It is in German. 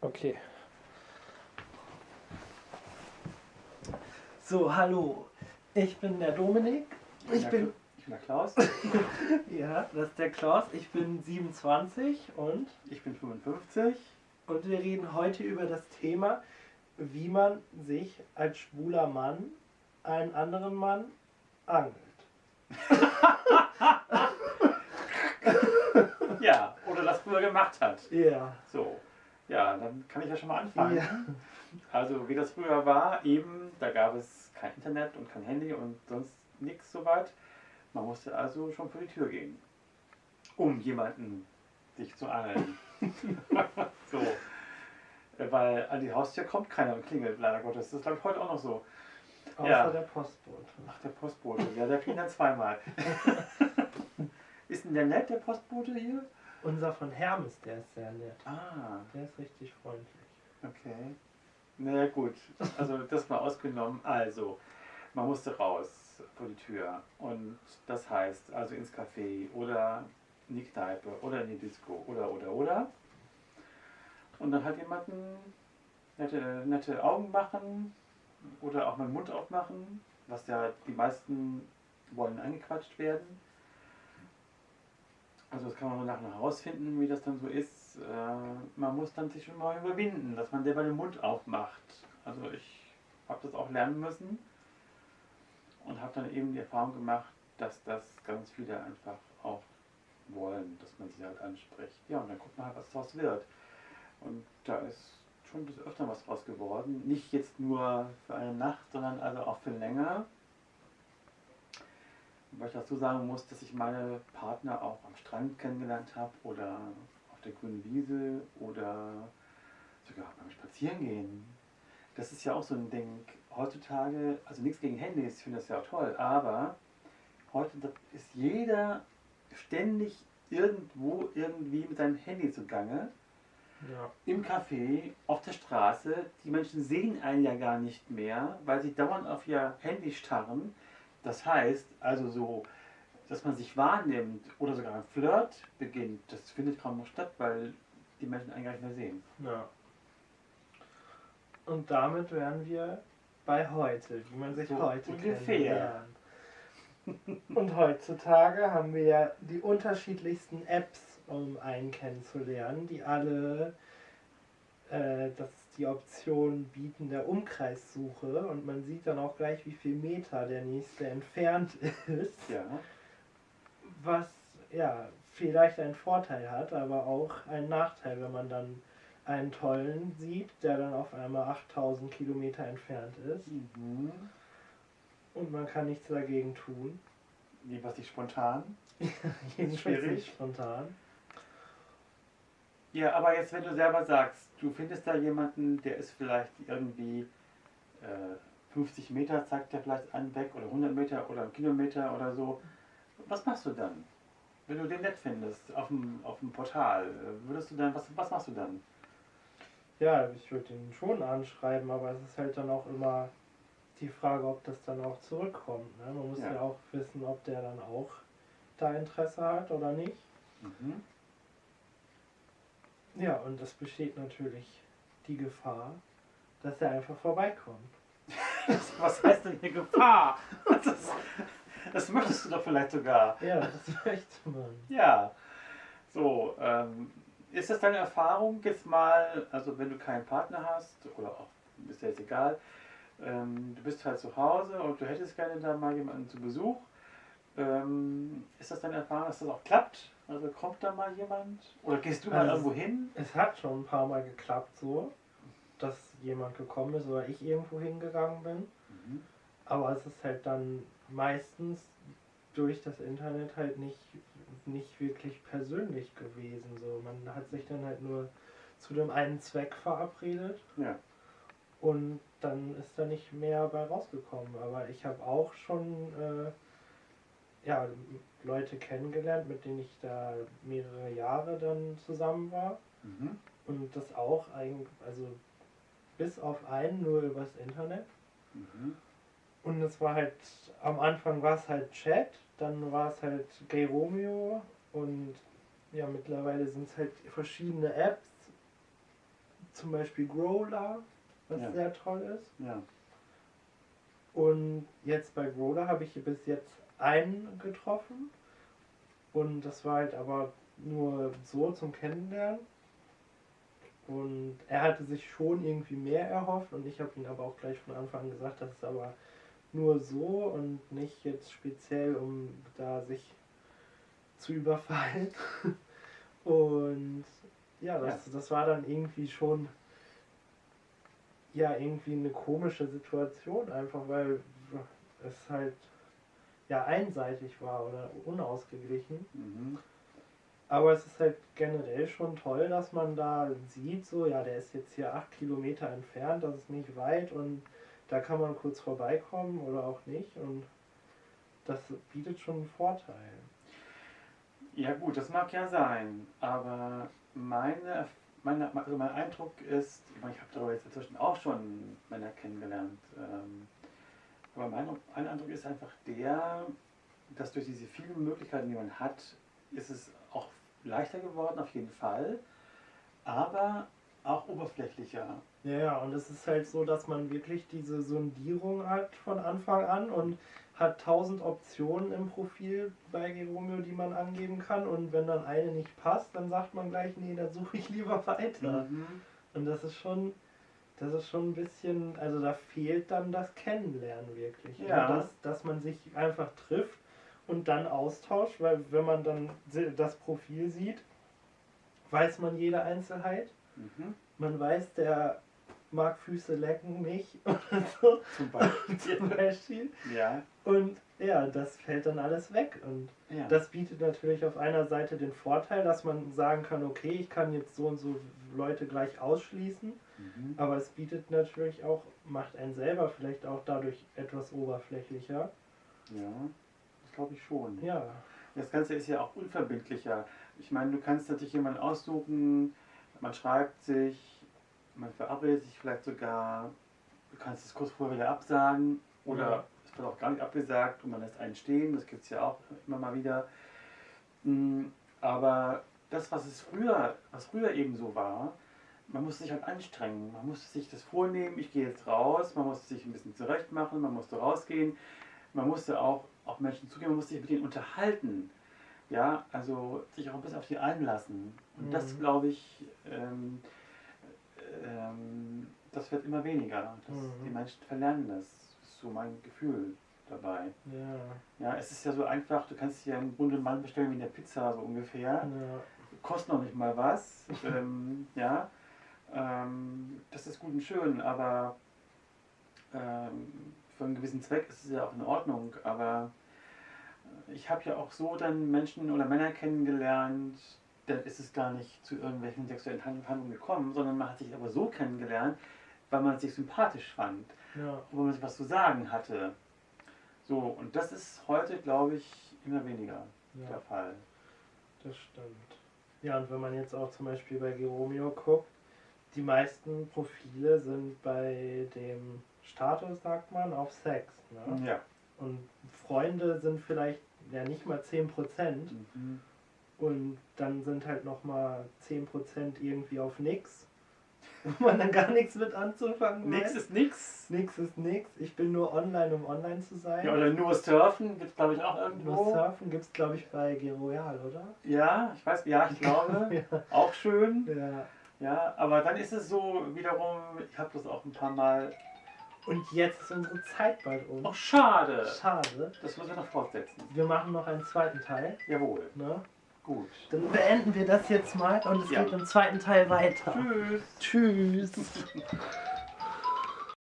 Okay. So, hallo. Ich bin der Dominik. Ich bin. Ich bin der Klaus. Ja, das ist der Klaus. Ich bin 27 und. Ich bin 55. Und wir reden heute über das Thema, wie man sich als schwuler Mann einen anderen Mann angelt. Ja, oder das früher gemacht hat. Ja. So. Ja, dann kann ich ja schon mal anfangen. Ja. Also wie das früher war, eben, da gab es kein Internet und kein Handy und sonst nichts soweit. Man musste also schon vor die Tür gehen, um jemanden sich zu angeln. so. Weil an die Haustür kommt keiner und klingelt, leider Gottes. Das ist, glaube ich, heute auch noch so. Außer Ja. der Postbote. Ach, der Postbote. Ja, der klingelt dann zweimal. ist denn der nett, der Postbote hier? Unser von Hermes, der ist sehr nett. Ah, Der ist richtig freundlich. okay. Na ja, gut. Also das mal ausgenommen. Also, man musste raus vor die Tür. Und das heißt, also ins Café oder in die Kneipe oder in die Disco oder, oder, oder. Und dann halt jemanden nette, nette Augen machen oder auch mal den Mund aufmachen, was ja die meisten wollen angequatscht werden. Also das kann man nachher noch herausfinden, wie das dann so ist. Äh, man muss dann sich schon mal überwinden, dass man selber den Mund aufmacht. Also ich habe das auch lernen müssen und habe dann eben die Erfahrung gemacht, dass das ganz viele einfach auch wollen, dass man sie halt anspricht. Ja, und dann guckt man halt, was daraus wird. Und da ist schon des Öfteren was draus geworden. Nicht jetzt nur für eine Nacht, sondern also auch für länger. Weil ich dazu sagen muss, dass ich meine Partner auch am Strand kennengelernt habe oder auf der grünen Wiese oder sogar beim Spazierengehen. Das ist ja auch so ein Ding. Heutzutage, also nichts gegen Handys, ich finde das ja auch toll, aber heute ist jeder ständig irgendwo irgendwie mit seinem Handy zugange. Ja. Im Café, auf der Straße. Die Menschen sehen einen ja gar nicht mehr, weil sie dauernd auf ihr Handy starren. Das heißt also so, dass man sich wahrnimmt oder sogar ein Flirt beginnt, das findet kaum noch statt, weil die Menschen einen gar nicht mehr sehen. ja. Und damit wären wir bei heute, wie man sich So heute ungefähr. kennenlernt. Und heutzutage haben wir ja die unterschiedlichsten Apps, um einen kennenzulernen, die alle äh, das die Option bieten der Umkreissuche und man sieht dann auch gleich, wie viel Meter der nächste entfernt ist, Ja, was ja vielleicht einen Vorteil hat, aber auch einen Nachteil, wenn man dann einen tollen sieht, der dann auf einmal 8000 Kilometer entfernt ist mhm. und man kann nichts dagegen tun. Wie was ich spontan. Jedenfalls nicht spontan. Ja, aber jetzt, wenn du selber sagst, du findest da jemanden, der ist vielleicht irgendwie äh, 50 Meter, zeigt der vielleicht an weg oder 100 Meter oder einen Kilometer oder so. Was machst du dann? Wenn du den nett findest auf dem, auf dem Portal, würdest du dann, was, was machst du dann? Ja, ich würde ihn schon anschreiben, aber es ist halt dann auch immer die Frage, ob das dann auch zurückkommt. Ne? Man muss ja. Ja. auch wissen, ob der dann auch da Interesse hat oder nicht. Mhm. Ja, und es besteht natürlich die Gefahr, dass er einfach vorbeikommt. Was heißt denn hier Gefahr? Das, das möchtest du doch vielleicht sogar. Ja, das möchte man. Ja, so, ähm, ist das deine Erfahrung jetzt mal, also wenn du keinen Partner hast, oder auch, ist ja jetzt egal, ähm, du bist halt zu Hause und du hättest gerne da mal jemanden zu Besuch, ähm, ist das deine Erfahrung, dass das auch klappt? Also kommt da mal jemand? Oder gehst du mal Also- irgendwo hin? Es hat schon ein paar Mal geklappt so, dass jemand gekommen ist oder ich irgendwo hingegangen bin. Mhm. Aber es ist halt dann meistens durch das Internet halt nicht, nicht wirklich persönlich gewesen. So, man hat sich dann halt nur zu dem einen Zweck verabredet Ja. und dann ist da nicht mehr bei rausgekommen. Aber ich habe auch schon äh, ja, Leute kennengelernt, mit denen ich da mehrere Jahre dann zusammen war. Mhm. Und das auch eigentlich, also bis auf einen nur übers Internet. Mhm. Und es war halt, am Anfang war es halt Chat, dann war es halt Gay Romeo und ja, mittlerweile sind es halt verschiedene Apps, zum Beispiel Growler, was Ja. sehr toll ist. Ja. Und jetzt bei Growler habe ich bis jetzt einen getroffen. Und das war halt aber nur so zum Kennenlernen. Und er hatte sich schon irgendwie mehr erhofft und ich habe ihm aber auch gleich von Anfang an gesagt, das ist aber nur so und nicht jetzt speziell, um da sich zu überfallen. Und ja, das, das war dann irgendwie schon ja irgendwie eine komische Situation, einfach weil es halt ja einseitig war oder unausgeglichen. Mhm. Aber es ist halt generell schon toll, dass man da sieht, so, ja, der ist jetzt hier acht Kilometer entfernt, das ist nicht weit und da kann man kurz vorbeikommen oder auch nicht und das bietet schon einen Vorteil. Ja gut, das mag ja sein, aber meine, meine, also mein Eindruck ist, ich meine, ich habe darüber jetzt inzwischen auch schon Männer kennengelernt, ähm, aber mein, mein Eindruck ist einfach der, dass durch diese vielen Möglichkeiten, die man hat, ist es auch leichter geworden, auf jeden Fall, aber auch oberflächlicher. Ja, ja, und es ist halt so, dass man wirklich diese Sondierung hat von Anfang an und hat tausend Optionen im Profil bei Geromeo, die man angeben kann. Und wenn dann eine nicht passt, dann sagt man gleich, nee, dann suche ich lieber weiter. Mhm. Und das ist schon, das ist schon ein bisschen, also da fehlt dann das Kennenlernen wirklich. ne? Ja. Dass, dass man sich einfach trifft und dann austauscht, weil wenn man dann das Profil sieht, weiß man jede Einzelheit. Mhm. Man weiß, der mag Füße lecken nicht oder so Zum Beispiel. zum Beispiel. ja, Und ja, das fällt dann alles weg. Und ja. das bietet natürlich auf einer Seite den Vorteil, dass man sagen kann, okay, ich kann jetzt so und so Leute gleich ausschließen. mhm. Aber es bietet natürlich auch, macht einen selber vielleicht auch dadurch etwas oberflächlicher. ja, das glaube ich schon. Ja, Das Ganze ist ja auch unverbindlicher. Ich meine, du kannst natürlich jemanden aussuchen, man schreibt sich, man verabredet sich vielleicht sogar, du kannst es kurz vorher wieder absagen oder Ja. Wird auch gar nicht abgesagt und man lässt einen stehen, das gibt es ja auch immer mal wieder. Mm, Aber das, was es früher, was früher eben so war, man musste sich halt anstrengen, man musste sich das vornehmen, ich gehe jetzt raus, man musste sich ein bisschen zurecht machen, man musste rausgehen, man musste auch auf Menschen zugehen, man musste sich mit denen unterhalten. Ja, also sich auch ein bisschen auf die einlassen. Und das Mhm. glaube ich, ähm, ähm, das wird immer weniger. Das, Mhm. Die Menschen verlernen das. Das ist so mein Gefühl dabei. ja, Ja, es ist ja so einfach, du kannst dir im Grunde Mann bestellen wie eine Pizza, so ungefähr. ja. Kostet noch nicht mal was. ähm, ja, ähm, das ist gut und schön, aber ähm, für einen gewissen Zweck ist es ja auch in Ordnung. Aber äh, ich habe ja auch so dann Menschen oder Männer kennengelernt, dann ist es gar nicht zu irgendwelchen sexuellen Handlungen gekommen, sondern man hat sich aber so kennengelernt, weil man sich sympathisch fand ja. wo man sich was zu sagen hatte. So, und das ist heute, glaube ich, immer weniger der ja. Fall. Das stimmt. Ja, und wenn man jetzt auch zum Beispiel bei Geromeo guckt, die meisten Profile sind bei dem Status, sagt man, auf Sex. Ne? Ja. Und Freunde sind vielleicht ja nicht mal 10%. Mhm. Und dann sind halt nochmal 10% irgendwie auf nix. Wo man dann gar nichts mit anzufangen Nix weiß. ist nix. Nix ist nix. Ich bin nur online, um online zu sein. Ja, oder nur Surfen gibt es, glaube ich, auch nur irgendwo. Surfen gibt es, glaube ich, bei Geroyal, oder? Ja, ich weiß, ja, ich glaube. ja. Auch schön. ja. Ja, aber dann ist es so wiederum, ich habe das auch ein paar Mal. Und jetzt ist unsere Zeit bald um. Oh, schade. Schade. Das müssen wir noch fortsetzen. Wir machen noch einen zweiten Teil. Jawohl. Ne? Gut. Dann beenden wir das jetzt mal und es Ja. geht im zweiten Teil weiter. Tschüss. Tschüss.